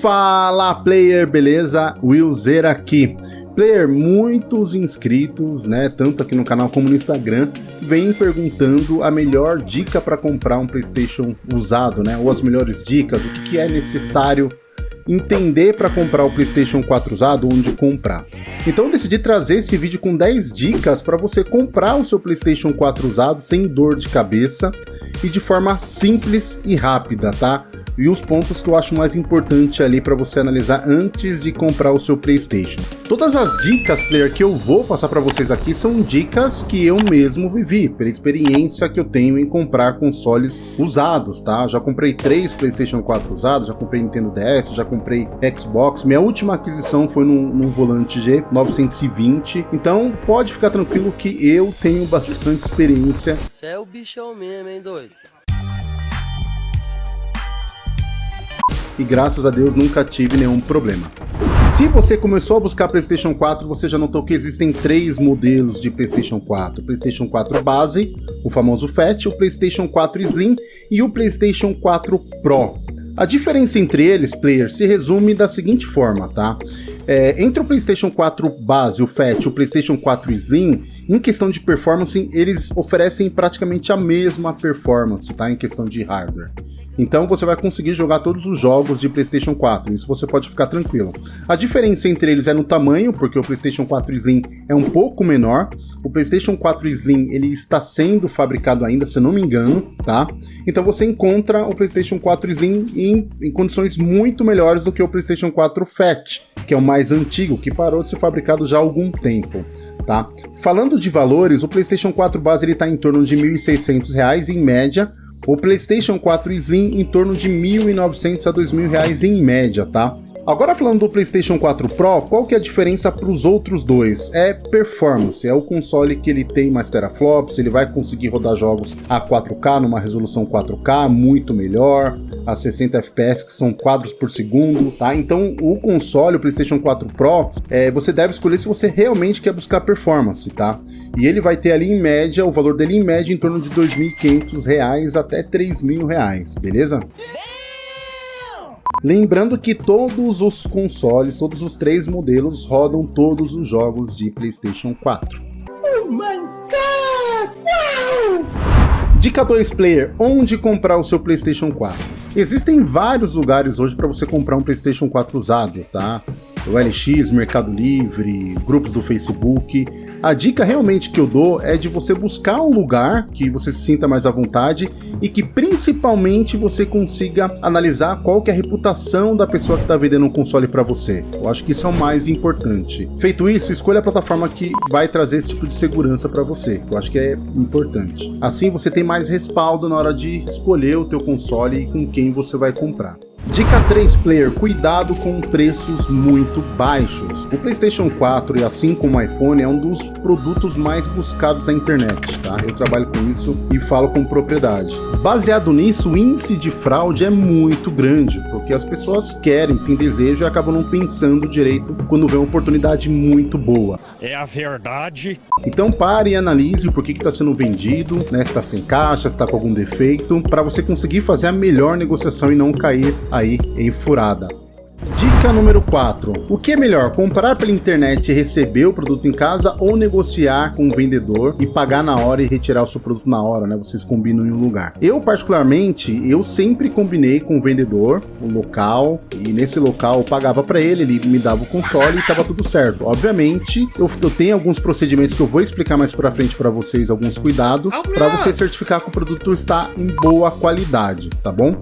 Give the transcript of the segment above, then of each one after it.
Fala player, beleza? Willzer aqui. Player, muitos inscritos, né, tanto aqui no canal como no Instagram, vêm perguntando a melhor dica para comprar um PlayStation usado, né, ou as melhores dicas, o que, que é necessário entender para comprar o PlayStation 4 usado, onde comprar. Então decidi trazer esse vídeo com 10 dicas para você comprar o seu PlayStation 4 usado sem dor de cabeça e de forma simples e rápida, tá? E os pontos que eu acho mais importante ali para você analisar antes de comprar o seu Playstation. Todas as dicas, player, que eu vou passar para vocês aqui são dicas que eu mesmo vivi, pela experiência que eu tenho em comprar consoles usados, tá? Já comprei três Playstation 4 usados, já comprei Nintendo DS, já comprei Xbox, minha última aquisição foi num, num volante G920, então pode ficar tranquilo que eu tenho bastante experiência. Você é o bichão mesmo, hein, doido? E graças a Deus nunca tive nenhum problema. Se você começou a buscar PlayStation 4, você já notou que existem três modelos de PlayStation 4. O PlayStation 4 base, o famoso Fat, o PlayStation 4 Slim e o PlayStation 4 Pro. A diferença entre eles, player, se resume da seguinte forma, tá? É, entre o PlayStation 4 base, o Fat e o PlayStation 4 Slim, em questão de performance, eles oferecem praticamente a mesma performance, tá? Em questão de hardware. Então você vai conseguir jogar todos os jogos de PlayStation 4, isso você pode ficar tranquilo. A diferença entre eles é no tamanho, porque o PlayStation 4 Slim é um pouco menor. O PlayStation 4 Slim ele está sendo fabricado ainda, se eu não me engano, tá? Então você encontra o PlayStation 4 Slim em, em condições muito melhores do que o PlayStation 4 Fat, que é o mais antigo, que parou de ser fabricado já há algum tempo. Tá? Falando de valores, o PlayStation 4 base está em torno de R$ 1.600 em média, o PlayStation 4 Slim em torno de R$ 1.900 a R$ 2.000 em média, tá? Agora falando do PlayStation 4 Pro, qual que é a diferença para os outros dois? É performance, é o console que ele tem mais teraflops, ele vai conseguir rodar jogos a 4K numa resolução 4K muito melhor, a 60 FPS que são quadros por segundo, tá? Então o console, o PlayStation 4 Pro, é, você deve escolher se você realmente quer buscar performance, tá? E ele vai ter ali em média, o valor dele em média em torno de R$ 2.500 até R$ 3.000, beleza? Lembrando que todos os consoles, todos os três modelos rodam todos os jogos de PlayStation 4. Oh my god! Wow! Dica 2 Player, onde comprar o seu PlayStation 4? Existem vários lugares hoje para você comprar um PlayStation 4 usado, tá? O LX, Mercado Livre, grupos do Facebook, a dica realmente que eu dou é de você buscar um lugar que você se sinta mais à vontade e que principalmente você consiga analisar qual que é a reputação da pessoa que está vendendo um console para você. Eu acho que isso é o mais importante. Feito isso, escolha a plataforma que vai trazer esse tipo de segurança para você. Eu acho que é importante. Assim você tem mais respaldo na hora de escolher o teu console e com quem você vai comprar. Dica 3 Player, cuidado com preços muito baixos. O PlayStation 4 e assim como o iPhone é um dos produtos mais buscados na internet, tá? Eu trabalho com isso e falo com propriedade. Baseado nisso, o índice de fraude é muito grande, porque as pessoas querem, têm desejo e acabam não pensando direito quando vê uma oportunidade muito boa. É a verdade. Então pare e analise por que está sendo vendido, né, se está sem caixa, se está com algum defeito, para você conseguir fazer a melhor negociação e não cair aí em furada. Dica número 4. O que é melhor, comprar pela internet e receber o produto em casa ou negociar com o vendedor e pagar na hora e retirar o seu produto na hora, né? Vocês combinam em um lugar. Eu, particularmente, eu sempre combinei com o vendedor, o local, e nesse local eu pagava para ele, ele me dava o console e tava tudo certo. Obviamente, eu, eu tenho alguns procedimentos que eu vou explicar mais para frente para vocês, alguns cuidados, para você certificar que o produto está em boa qualidade, tá bom?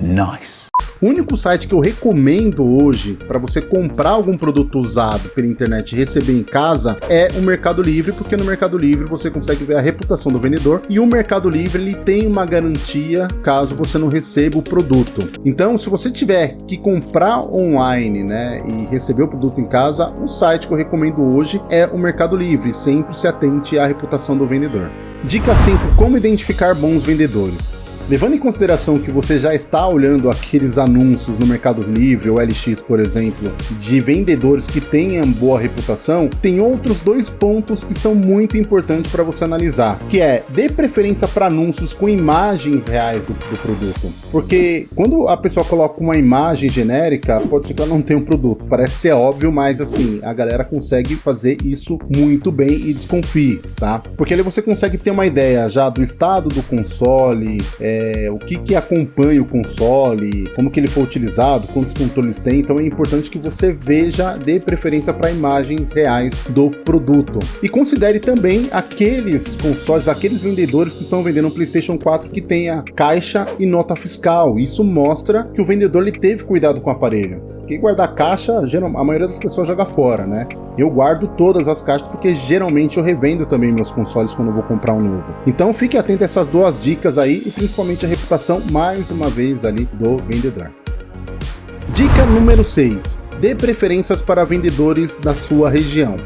Nice. O único site que eu recomendo hoje para você comprar algum produto usado pela internet e receber em casa é o Mercado Livre, porque no Mercado Livre você consegue ver a reputação do vendedor e o Mercado Livre ele tem uma garantia caso você não receba o produto. Então, se você tiver que comprar online, né, e receber o produto em casa, o site que eu recomendo hoje é o Mercado Livre. Sempre se atente à reputação do vendedor. Dica 5: como identificar bons vendedores. Levando em consideração que você já está olhando aqueles anúncios no Mercado Livre ou LX, por exemplo, de vendedores que tenham boa reputação, tem outros dois pontos que são muito importantes para você analisar, que é dê preferência para anúncios com imagens reais do, do, produto. Porque quando a pessoa coloca uma imagem genérica, pode ser que ela não tenha um produto. Parece ser óbvio, mas assim, a galera consegue fazer isso muito bem e desconfie, tá? Porque ali você consegue ter uma ideia já do estado do console, é, o que que acompanha o console, como que ele foi utilizado, quantos controles tem, então é importante que você veja, dê preferência para imagens reais do produto. E considere também aqueles consoles, aqueles vendedores que estão vendendo um PlayStation 4 que tenha caixa e nota fiscal. Isso mostra que o vendedor ele teve cuidado com o aparelho. Porque guardar caixa, a maioria das pessoas joga fora, né? Eu guardo todas as caixas porque geralmente eu revendo também meus consoles quando eu vou comprar um novo. Então fique atento a essas duas dicas aí e principalmente a reputação, mais uma vez, ali do vendedor. Dica número 6. Dê preferências para vendedores da sua região.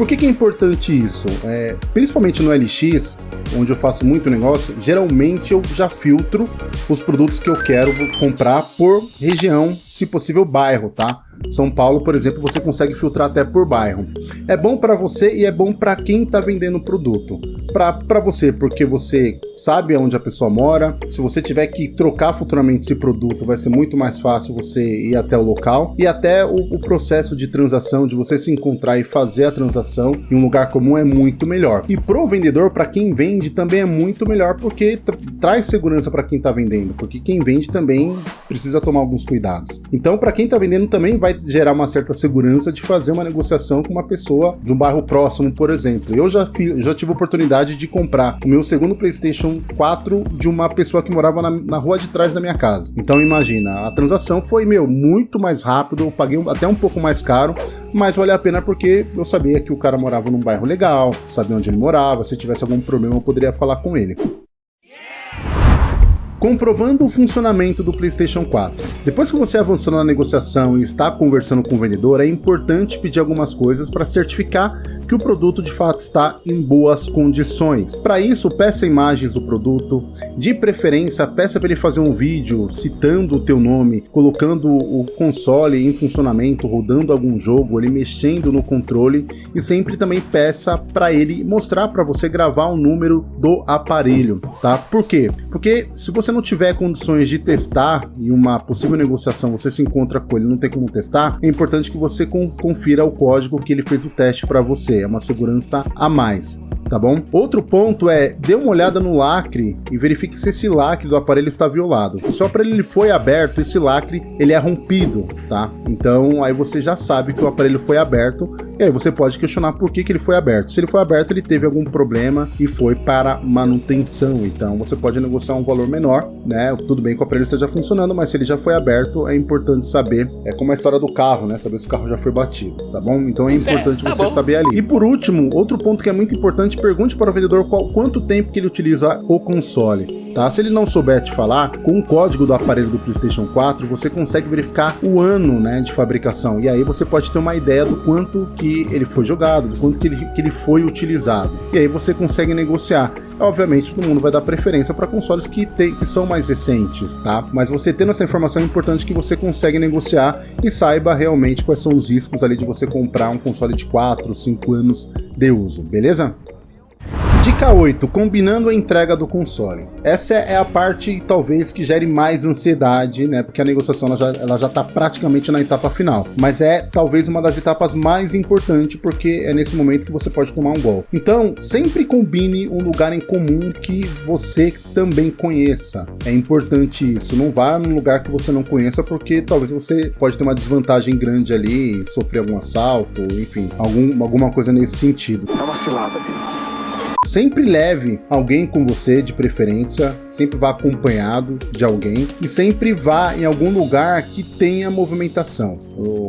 Por que, que é importante isso? É, principalmente no LX, onde eu faço muito negócio, geralmente eu já filtro os produtos que eu quero comprar por região, se possível bairro, tá? São Paulo, por exemplo, você consegue filtrar até por bairro. É bom para você e é bom para quem está vendendo o produto. Para você, porque você sabe onde a pessoa mora. Se você tiver que trocar futuramente esse produto, vai ser muito mais fácil você ir até o local. E até o, o processo de transação, de você se encontrar e fazer a transação em um lugar comum é muito melhor. E pro vendedor, para quem vende, também é muito melhor porque traz segurança para quem está vendendo. Porque quem vende também precisa tomar alguns cuidados. Então, para quem está vendendo também vai gerar uma certa segurança de fazer uma negociação com uma pessoa de um bairro próximo, por exemplo. Eu já, já tive oportunidade de comprar o meu segundo PlayStation 4 de uma pessoa que morava na, na rua de trás da minha casa. Então, imagina, a transação foi, meu, muito mais rápido, eu paguei até um pouco mais caro, mas valeu a pena porque eu sabia que o cara morava num bairro legal, sabia onde ele morava, se tivesse algum problema eu poderia falar com ele comprovando o funcionamento do PlayStation 4. Depois que você avançou na negociação e está conversando com o vendedor, é importante pedir algumas coisas para certificar que o produto de fato está em boas condições. Para isso, peça imagens do produto, de preferência peça para ele fazer um vídeo citando o teu nome, colocando o console em funcionamento, rodando algum jogo, ele mexendo no controle e sempre também peça para ele mostrar para você gravar o número do aparelho, tá? Por quê? Porque se você você não tiver condições de testar e uma possível negociação você se encontra com ele não tem como testar, é importante que você confira o código que ele fez o teste para você. É uma segurança a mais tá bom? Outro ponto é, dê uma olhada no lacre e verifique se esse lacre do aparelho está violado. Se o aparelho ele foi aberto, esse lacre ele é rompido, tá? Então aí você já sabe que o aparelho foi aberto e aí você pode questionar por que, que ele foi aberto. Se ele foi aberto, ele teve algum problema e foi para manutenção. Então você pode negociar um valor menor, né? Tudo bem que o aparelho esteja funcionando, mas se ele já foi aberto, é importante saber. É como a história do carro, né? Saber se o carro já foi batido, tá bom? Então é importante é, tá você bom. saber ali. E por último, outro ponto que é muito importante pergunte para o vendedor qual, quanto tempo que ele utiliza o console. Tá? Se ele não souber te falar, com o código do aparelho do PlayStation 4, você consegue verificar o ano né, de fabricação. E aí você pode ter uma ideia do quanto que ele foi jogado, do quanto que ele, que ele foi utilizado. E aí você consegue negociar. Obviamente, todo mundo vai dar preferência para consoles que, tem, que são mais recentes, tá? Mas você tendo essa informação é importante que você consegue negociar e saiba realmente quais são os riscos ali de você comprar um console de 4, 5 anos de uso, beleza? Dica 8. Combinando a entrega do console. Essa é a parte, talvez, que gere mais ansiedade, né? Porque a negociação ela já, ela já tá praticamente na etapa final. Mas é, talvez, uma das etapas mais importantes, porque é nesse momento que você pode tomar um gol. Então, sempre combine um lugar em comum que você também conheça. É importante isso. Não vá num lugar que você não conheça, porque talvez você pode ter uma desvantagem grande ali, sofrer algum assalto, enfim, algum, alguma coisa nesse sentido. Tá uma cilada, amigo. Sempre leve alguém com você de preferência, sempre vá acompanhado de alguém e sempre vá em algum lugar que tenha movimentação.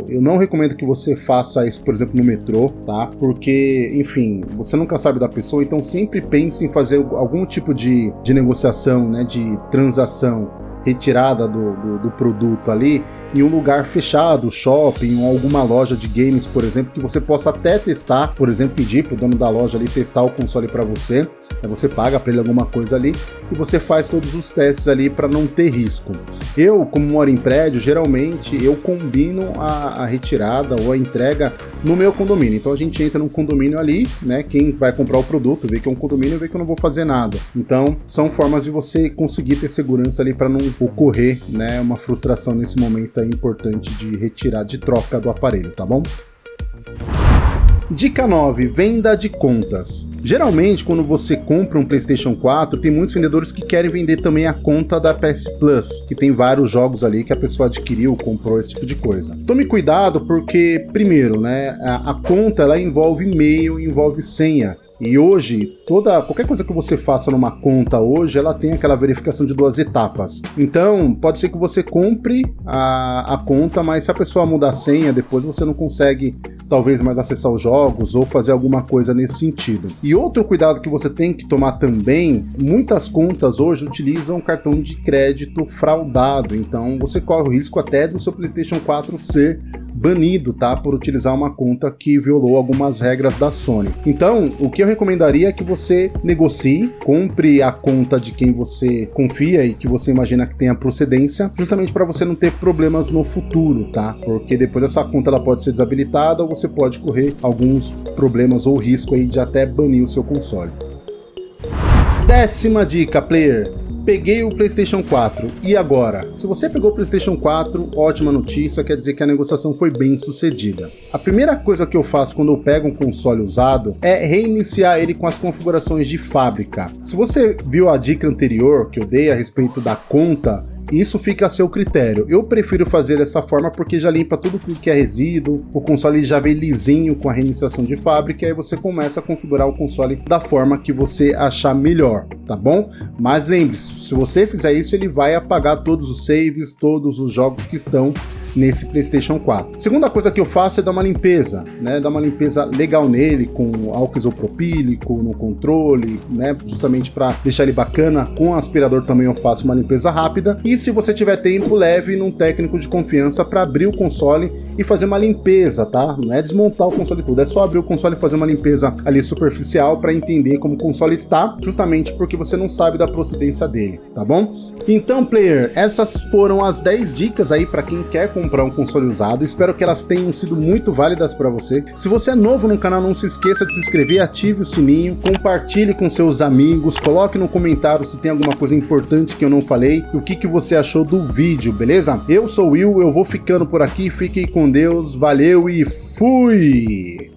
Eu, não recomendo que você faça isso, por exemplo, no metrô, tá? Porque, enfim, você nunca sabe da pessoa, então sempre pense em fazer algum tipo de, de negociação, né, de transação retirada do, do, do produto ali em um lugar fechado, shopping ou alguma loja de games, por exemplo, que você possa até testar, por exemplo, pedir para o dono da loja ali testar o console para você, aí você paga para ele alguma coisa ali e você faz todos os testes ali para não ter risco. Eu, como moro em prédio, geralmente eu combino a, a, retirada ou a entrega no meu condomínio. Então a gente entra num condomínio ali, né? Quem vai comprar o produto vê que é um condomínio vê que eu não vou fazer nada. Então são formas de você conseguir ter segurança ali para não ocorrer, né? Uma frustração nesse momento aí importante de retirar de troca do aparelho, tá bom? Dica 9. Venda de contas. Geralmente, quando você compra um PlayStation 4, tem muitos vendedores que querem vender também a conta da PS Plus, que tem vários jogos ali que a pessoa adquiriu, comprou, esse tipo de coisa. Tome cuidado porque, primeiro, né, a, a conta ela envolve e-mail, envolve senha. E hoje, toda qualquer coisa que você faça numa conta hoje, ela tem aquela verificação de duas etapas. Então, pode ser que você compre a, a conta, mas se a pessoa mudar a senha, depois você não consegue talvez mais acessar os jogos ou fazer alguma coisa nesse sentido. E outro cuidado que você tem que tomar também, muitas contas hoje utilizam cartão de crédito fraudado, então você corre o risco até do seu PlayStation 4 ser banido, tá? Por utilizar uma conta que violou algumas regras da Sony. Então, o que eu recomendaria é que você negocie, compre a conta de quem você confia e que você imagina que tenha procedência, justamente para você não ter problemas no futuro, tá? Porque depois essa conta ela pode ser desabilitada ou você pode correr alguns problemas ou risco aí de até banir o seu console. Décima dica, player peguei o PlayStation 4, e agora? Se você pegou o PlayStation 4, ótima notícia, quer dizer que a negociação foi bem sucedida. A primeira coisa que eu faço quando eu pego um console usado é reiniciar ele com as configurações de fábrica. Se você viu a dica anterior que eu dei a respeito da conta, isso fica a seu critério. Eu prefiro fazer dessa forma porque já limpa tudo que é resíduo, o console já vem lisinho com a reiniciação de fábrica, e aí você começa a configurar o console da forma que você achar melhor, tá bom? Mas lembre-se, se você fizer isso, ele vai apagar todos os saves, todos os jogos que estão nesse PlayStation 4. Segunda coisa que eu faço é dar uma limpeza, né? Dar uma limpeza legal nele com álcool isopropílico no controle, né? Justamente para deixar ele bacana. Com aspirador também eu faço uma limpeza rápida. E se você tiver tempo, leve num técnico de confiança para abrir o console e fazer uma limpeza, tá? Não é desmontar o console tudo, é só abrir o console e fazer uma limpeza ali superficial para entender como o console está, justamente porque você não sabe da procedência dele, tá bom? Então, player, essas foram as 10 dicas aí para quem quer comprar um console usado. Espero que elas tenham sido muito válidas para você. Se você é novo no canal, não se esqueça de se inscrever, ative o sininho, compartilhe com seus amigos, coloque no comentário se tem alguma coisa importante que eu não falei e o que, que você achou do vídeo, beleza? Eu sou o Will, eu vou ficando por aqui, fiquem com Deus, valeu e fui!